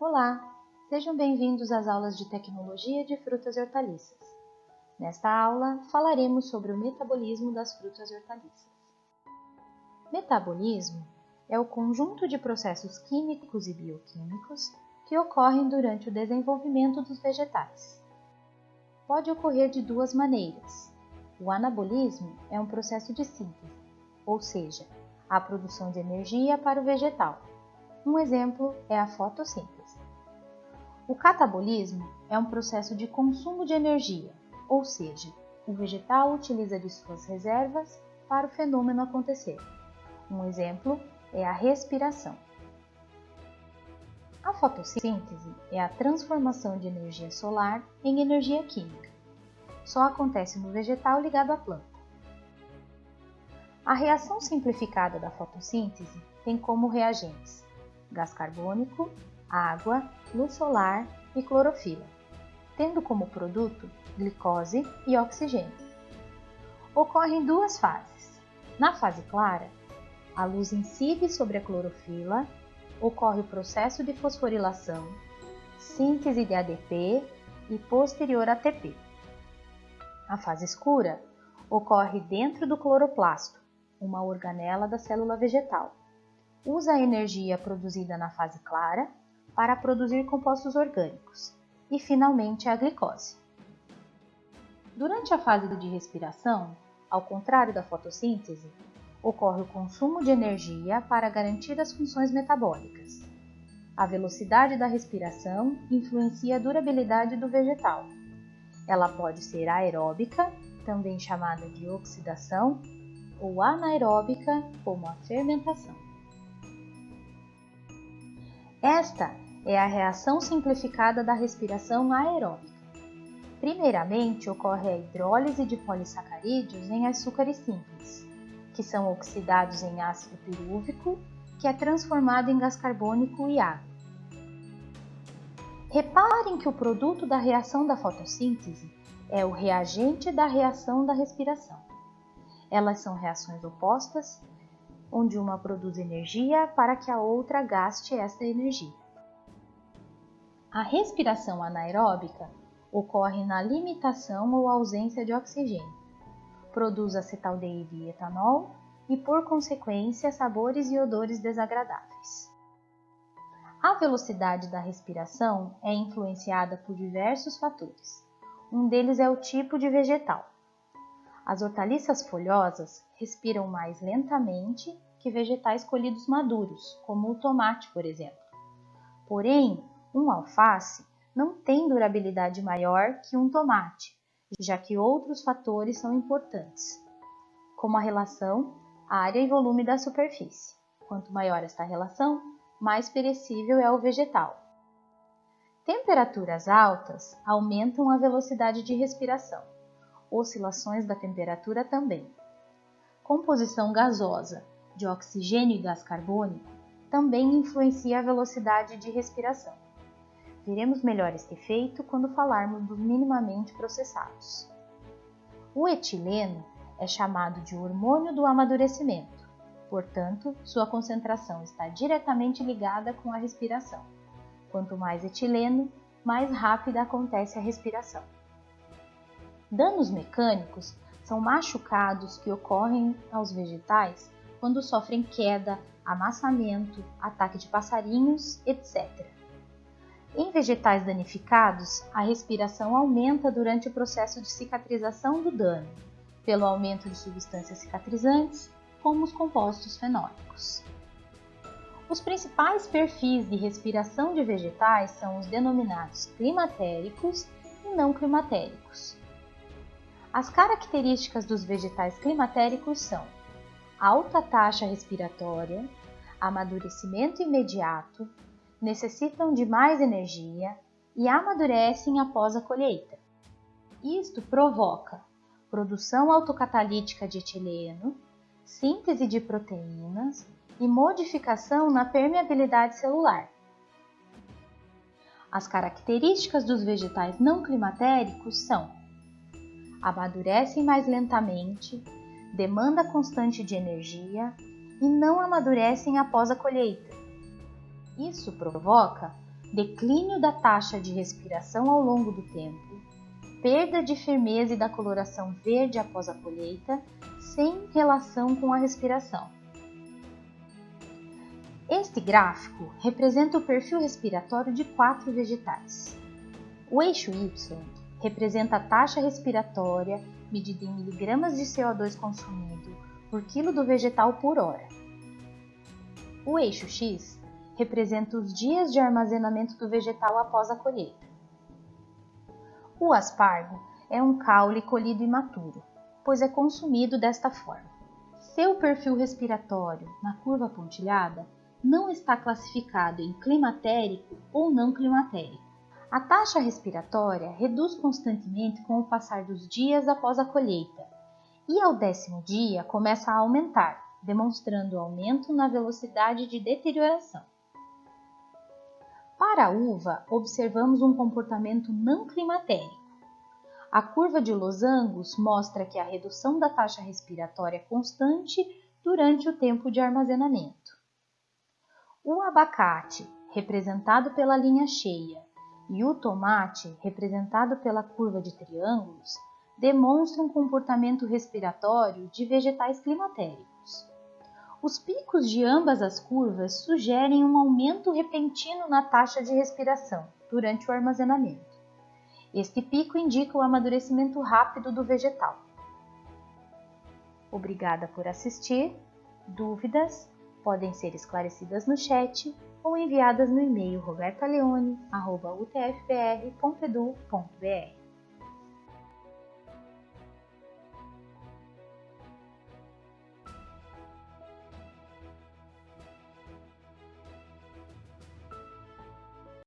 Olá, sejam bem-vindos às aulas de Tecnologia de Frutas e Hortaliças. Nesta aula, falaremos sobre o metabolismo das frutas e hortaliças. Metabolismo é o conjunto de processos químicos e bioquímicos que ocorrem durante o desenvolvimento dos vegetais. Pode ocorrer de duas maneiras. O anabolismo é um processo de síntese, ou seja, a produção de energia para o vegetal. Um exemplo é a fotossíntese. O catabolismo é um processo de consumo de energia, ou seja, o vegetal utiliza de suas reservas para o fenômeno acontecer. Um exemplo é a respiração. A fotossíntese é a transformação de energia solar em energia química. Só acontece no vegetal ligado à planta. A reação simplificada da fotossíntese tem como reagentes gás carbônico, água, luz solar e clorofila, tendo como produto glicose e oxigênio. Ocorre em duas fases. Na fase clara, a luz incide sobre a clorofila, ocorre o processo de fosforilação, síntese de ADP e posterior ATP. A fase escura ocorre dentro do cloroplasto, uma organela da célula vegetal. Usa a energia produzida na fase clara para produzir compostos orgânicos e, finalmente, a glicose. Durante a fase de respiração, ao contrário da fotossíntese, ocorre o consumo de energia para garantir as funções metabólicas. A velocidade da respiração influencia a durabilidade do vegetal. Ela pode ser aeróbica, também chamada de oxidação, ou anaeróbica, como a fermentação. Esta é a reação simplificada da respiração aeróbica. Primeiramente, ocorre a hidrólise de polissacarídeos em açúcares simples, que são oxidados em ácido pirúvico, que é transformado em gás carbônico e água. Reparem que o produto da reação da fotossíntese é o reagente da reação da respiração. Elas são reações opostas, onde uma produz energia para que a outra gaste esta energia. A respiração anaeróbica ocorre na limitação ou ausência de oxigênio. Produz acetaldeído e etanol e, por consequência, sabores e odores desagradáveis. A velocidade da respiração é influenciada por diversos fatores. Um deles é o tipo de vegetal. As hortaliças folhosas respiram mais lentamente que vegetais colhidos maduros, como o tomate, por exemplo. Porém, um alface não tem durabilidade maior que um tomate, já que outros fatores são importantes, como a relação área e volume da superfície. Quanto maior esta relação, mais perecível é o vegetal. Temperaturas altas aumentam a velocidade de respiração, oscilações da temperatura também. Composição gasosa de oxigênio e gás carbônico também influencia a velocidade de respiração. Veremos melhor este efeito quando falarmos dos minimamente processados. O etileno é chamado de hormônio do amadurecimento, portanto, sua concentração está diretamente ligada com a respiração. Quanto mais etileno, mais rápida acontece a respiração. Danos mecânicos são machucados que ocorrem aos vegetais quando sofrem queda, amassamento, ataque de passarinhos, etc. Em vegetais danificados, a respiração aumenta durante o processo de cicatrização do dano, pelo aumento de substâncias cicatrizantes, como os compostos fenólicos. Os principais perfis de respiração de vegetais são os denominados climatéricos e não climatéricos. As características dos vegetais climatéricos são alta taxa respiratória, amadurecimento imediato, necessitam de mais energia e amadurecem após a colheita. Isto provoca produção autocatalítica de etileno, síntese de proteínas e modificação na permeabilidade celular. As características dos vegetais não climatéricos são: amadurecem mais lentamente, demanda constante de energia e não amadurecem após a colheita. Isso provoca declínio da taxa de respiração ao longo do tempo, perda de firmeza e da coloração verde após a colheita, sem relação com a respiração. Este gráfico representa o perfil respiratório de quatro vegetais. O eixo Y representa a taxa respiratória medida em miligramas de CO2 consumido por quilo do vegetal por hora. O eixo X representa os dias de armazenamento do vegetal após a colheita. O aspargo é um caule colhido imaturo, pois é consumido desta forma. Seu perfil respiratório na curva pontilhada não está classificado em climatérico ou não climatérico. A taxa respiratória reduz constantemente com o passar dos dias após a colheita e ao décimo dia começa a aumentar, demonstrando aumento na velocidade de deterioração. Para a uva, observamos um comportamento não climatérico. A curva de losangos mostra que a redução da taxa respiratória é constante durante o tempo de armazenamento. O abacate, representado pela linha cheia, e o tomate, representado pela curva de triângulos, demonstram comportamento respiratório de vegetais climatéricos. Os picos de ambas as curvas sugerem um aumento repentino na taxa de respiração durante o armazenamento. Este pico indica o amadurecimento rápido do vegetal. Obrigada por assistir. Dúvidas podem ser esclarecidas no chat ou enviadas no e-mail robertaleone.utfpr.edu.br.